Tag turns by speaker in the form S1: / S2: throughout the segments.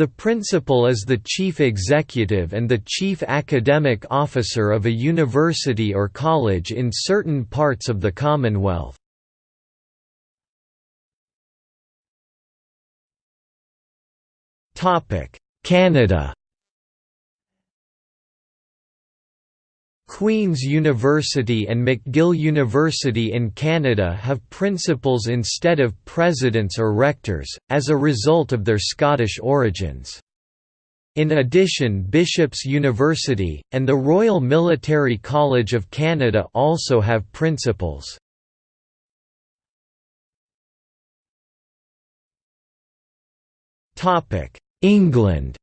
S1: The principal is the chief executive and the chief academic officer of a university or college in certain parts of the Commonwealth. Canada Queen's University and McGill University in Canada have principals instead of presidents or rectors, as a result of their Scottish origins. In addition Bishop's University, and the Royal Military College of Canada also have principals. England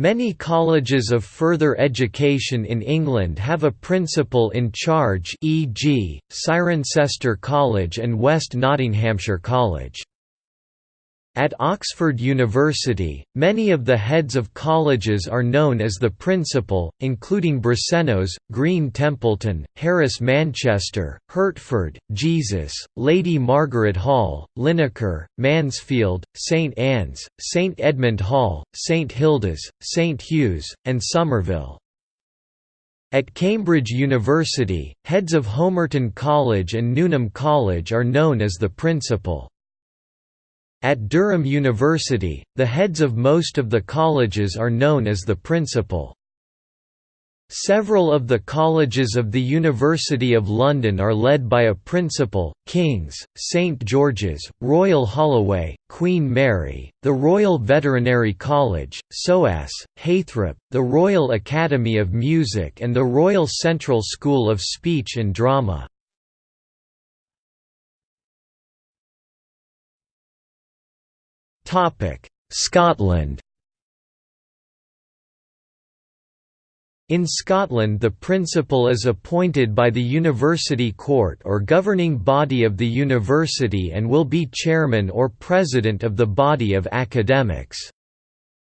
S1: Many colleges of further education in England have a principal in charge e.g., Cirencester College and West Nottinghamshire College. At Oxford University, many of the heads of colleges are known as the principal, including Brasenose, Green Templeton, Harris Manchester, Hertford, Jesus, Lady Margaret Hall, Linacre, Mansfield, St Anne's, St Edmund Hall, St Hilda's, St Hugh's, and Somerville. At Cambridge University, heads of Homerton College and Newnham College are known as the principal. At Durham University, the heads of most of the colleges are known as the principal. Several of the colleges of the University of London are led by a principal, King's, St George's, Royal Holloway, Queen Mary, the Royal Veterinary College, SOAS, Heythrop, the Royal Academy of Music and the Royal Central School of Speech and Drama. Scotland In Scotland the principal is appointed by the University Court or governing body of the university and will be chairman or president of the body of academics.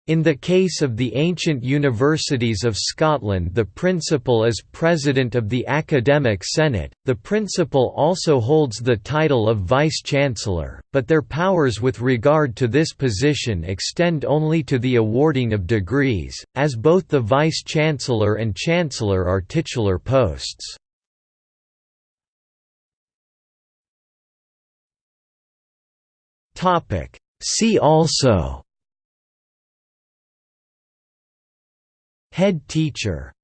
S1: In the case of the ancient universities of Scotland the principal is President of the Academic Senate, the principal also holds the title of Vice-Chancellor, but their powers with regard to this position extend only to the awarding of degrees, as both the Vice-Chancellor and Chancellor are titular posts. See also Head teacher